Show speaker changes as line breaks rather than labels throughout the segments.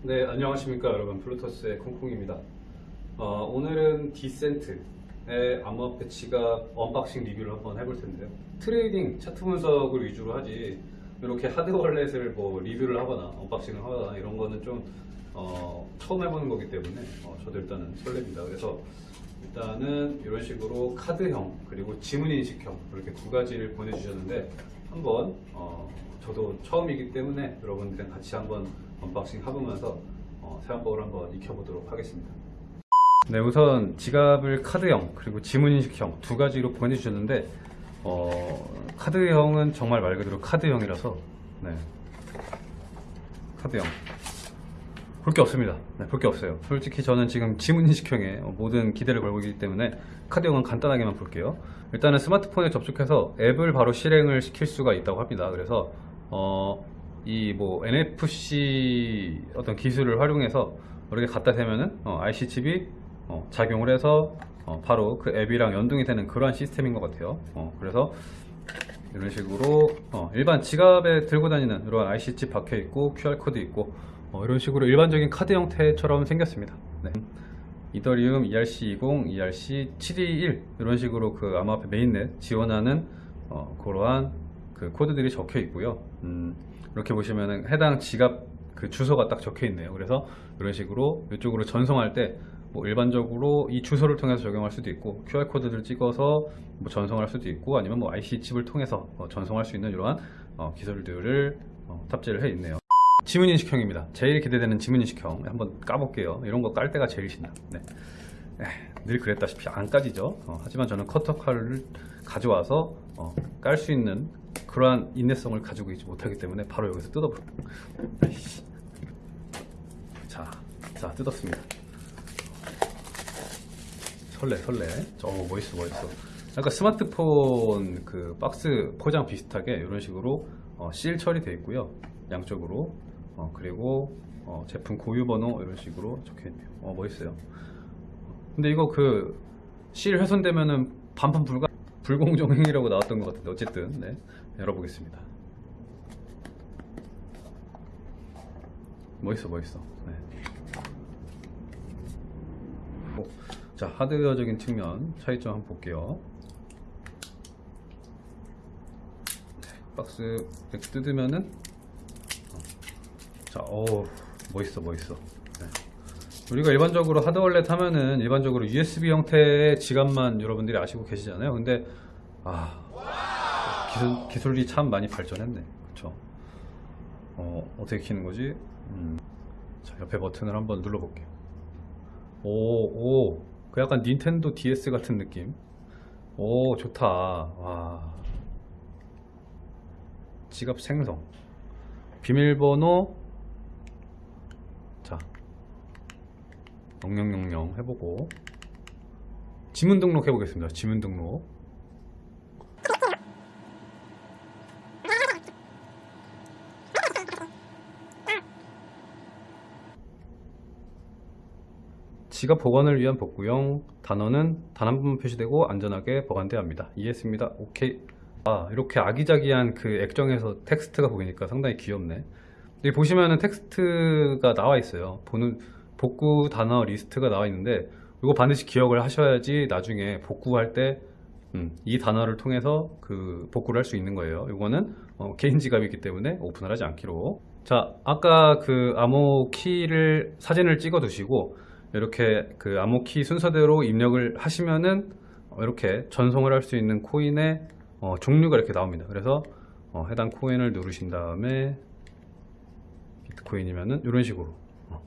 네, 안녕하십니까 여러분. 블루토스의 콩콩입니다. 어, 오늘은 디센트의 암호화폐 지갑 unboxing 리뷰를 한번 해볼 텐데요. trading 차트 분석을 위주로 하지 이렇게 hard wallet을 뭐 리뷰를 하거나 unboxing을 하거나 이런 거는 좀 어, 처음 해보는 거기 때문에 어, 저도 일단은 설렙니다. 그래서 일단은 이런 식으로 카드형 그리고 지문인식형 이렇게 두 가지를 보내주셨는데 한번 어, 저도 처음이기 때문에 여러분들이랑 같이 한번 unboxing 해보면서 어, 사용법을 한번 익혀보도록 하겠습니다. 네, 우선 지갑을 카드형 그리고 지문인식형 두 가지로 보내주셨는데 어, 카드형은 정말 말 그대로 카드형이라서 네, 카드형 볼 게 없습니다. 네, 볼 게 없어요. 솔직히 저는 지금 지문인식형에 모든 기대를 걸고 있기 때문에 카드형은 간단하게만 볼게요. 일단은 스마트폰에 접촉해서 앱을 바로 실행을 시킬 수가 있다고 합니다. 그래서 어, 이 뭐 NFC 어떤 기술을 활용해서 이렇게 갖다 대면은 어, IC 칩이 어, 작용을 해서 어, 바로 그 앱이랑 연동이 되는 그러한 시스템인 것 같아요. 어, 그래서 이런 식으로 어, 일반 지갑에 들고 다니는 이런 IC 칩 박혀 있고 QR 코드 있고 어, 이런 식으로 일반적인 카드 형태처럼 생겼습니다. 네. 이더리움 ERC20, ERC721 이런 식으로 그 암호화폐 mainnet 지원하는 어, 그러한 그 코드들이 적혀 있고요. 음, 이렇게 보시면은 해당 지갑 그 주소가 딱 적혀 있네요. 그래서 이런 식으로 이쪽으로 전송할 때 뭐 일반적으로 이 주소를 통해서 적용할 수도 있고 QR 코드를 찍어서 뭐 전송할 수도 있고 아니면 뭐 IC 칩을 통해서 어, 전송할 수 있는 이러한 어, 기술들을 어, 탑재를 해 있네요. 지문인식형입니다. 제일 기대되는 지문인식형 한번 까볼게요. 이런 거 깔 때가 제일 신나. 네. 에, 늘 그랬다시피 안 까지죠. 어, 하지만 저는 커터 칼을 가져와서 어, 깔수 있는 그러한 인내성을 가지고 있지 못하기 때문에 바로 여기서. 아이씨. 자, 자 뜯었습니다. 설레 설레. 어 멋있어 멋있어. 약간 스마트폰 그 박스 포장 비슷하게 이런 식으로 어, 실 처리되어 있고요. 양쪽으로 어, 그리고 어, 제품 고유 번호 이런 식으로 적혀 있네요. 어 멋있어요. 근데 이거 그 실 훼손되면은 반품 불가 불공정 행위라고 나왔던 것 같은데 어쨌든 네, 열어보겠습니다. 멋있어 멋있어. 네. 오, 자 하드웨어적인 측면 차이점 한번 볼게요. 네, 박스 뜯으면은 어, 자, 어 멋있어 멋있어. 네. 우리가 일반적으로 하드월렛 하면은 일반적으로 USB 형태의 지갑만 여러분들이 아시고 계시잖아요. 근데 아 기술, 기술이 참 많이 발전했네. 그쵸? 어, 어떻게 키는 거지? 음. 자, 옆에 버튼을 한번 눌러볼게요. 오, 오, 그 약간 닌텐도 DS 같은 느낌. 오, 좋다. 와. 지갑 생성. 비밀번호. 자, 0000 해보고. 지문 등록 해보겠습니다. 지문 등록. 지갑 보관을 위한 복구용 단어는 단 한 번만 표시되고 안전하게 보관되어야 합니다. 이해했습니다. 오케이. 아 이렇게 아기자기한 그 액정에서 텍스트가 보이니까 상당히 귀엽네. 여기 보시면은 텍스트가 나와 있어요. 보는 복구 단어 리스트가 나와 있는데 이거 반드시 기억을 하셔야지 나중에 복구할 때 음, 이 단어를 통해서 그 복구를 할 수 있는 거예요. 이거는 어, 개인 지갑이기 때문에 오픈을 하지 않기로. 자, 아까 그 암호 키를 사진을 찍어 두시고 이렇게 그 암호 키 순서대로 입력을 하시면은 어, 이렇게 전송을 할 수 있는 코인의 어, 종류가 이렇게 나옵니다. 그래서 어, 해당 코인을 누르신 다음에 비트코인이면은 이런 식으로 어.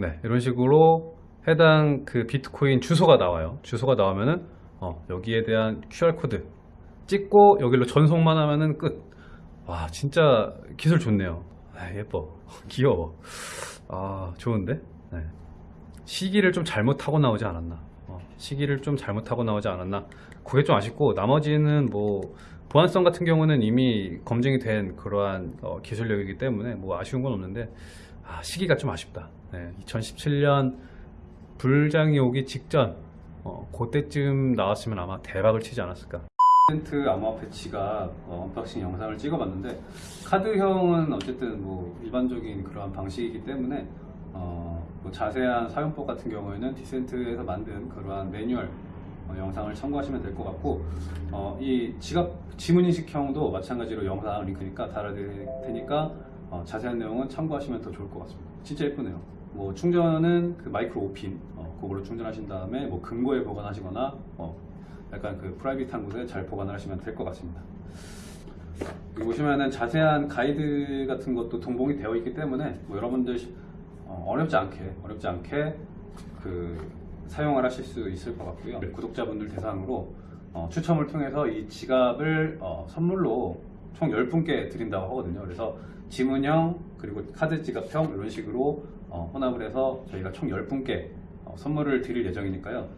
네, 이런 식으로 해당 그 비트코인 주소가 나와요. 주소가 나오면은 어, 여기에 대한 QR 코드 찍고 여기로 전송만 하면은 끝. 와, 진짜 기술 좋네요. 아, 예뻐. 귀여워. 아, 좋은데? 네. 시기를 좀 잘못하고 나오지 않았나. 어, 시기를 좀 잘못하고 나오지 않았나. 그게 좀 아쉽고, 나머지는 뭐, 보안성 같은 경우는 이미 검증이 된 그러한 어, 기술력이기 때문에 뭐 아쉬운 건 없는데, 아, 시기가 좀 아쉽다. 네, 2017년 불장이 오기 직전 어, 그때쯤 나왔으면 아마 대박을 치지 않았을까. 디센트 암호화폐 지갑 어, unboxing 영상을 찍어봤는데 카드형은 어쨌든 뭐 일반적인 그러한 방식이기 때문에 어, 뭐 자세한 사용법 같은 경우에는 디센트에서 만든 그러한 매뉴얼 어, 영상을 참고하시면 될 것 같고 어, 이 지갑 지문 인식형도 마찬가지로 영상 링크니까 달아드릴 테니까 어, 자세한 내용은 참고하시면 더 좋을 것 같습니다. 진짜 예쁘네요. 뭐 충전은 그 마이크로 5핀 어, 그걸로 충전하신 다음에 뭐 금고에 보관하시거나 어, 약간 그 프라이빗한 곳에 잘 보관을 하시면 될 것 같습니다. 여기 보시면은 자세한 가이드 같은 것도 동봉이 되어 있기 때문에 뭐 여러분들 어, 어렵지 않게 어렵지 않게 그 사용을 하실 수 있을 것 같고요. 구독자분들 대상으로 어, 추첨을 통해서 이 지갑을 어, 선물로 총 10분께 드린다고 하거든요. 그래서 지문형 그리고 카드 지갑형 이런 식으로 어, 혼합을 해서 저희가 총 10분께 어, 선물을 드릴 예정이니까요.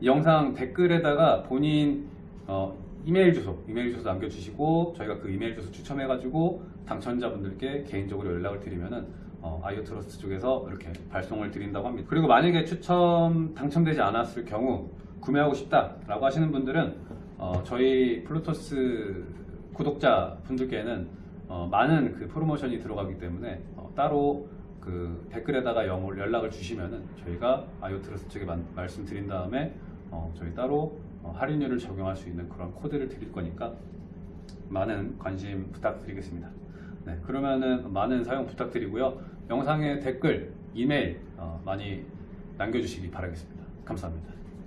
이 영상 댓글에다가 본인 어, 이메일 주소, 이메일 주소 남겨주시고 저희가 그 이메일 주소 추첨해가지고 당첨자분들께 개인적으로 연락을 드리면은 어, 아이오 트러스트 쪽에서 이렇게 발송을 드린다고 합니다. 그리고 만약에 추첨 당첨되지 않았을 경우 구매하고 싶다라고 하시는 분들은 어, 저희 플루토스 구독자 분들께는 어, 많은 그 프로모션이 들어가기 때문에 어, 따로 그 댓글에다가 영- 연락을 주시면은 저희가 아이오 트러스트 쪽에 만- 말씀드린 다음에 어, 저희 따로 어, 할인율을 적용할 수 있는 그런 코드를 드릴 거니까 많은 관심 부탁드리겠습니다. 네, 그러면은 많은 사용 부탁드리고요. 영상에 댓글, 이메일 어, 많이 남겨주시기 바라겠습니다. 감사합니다.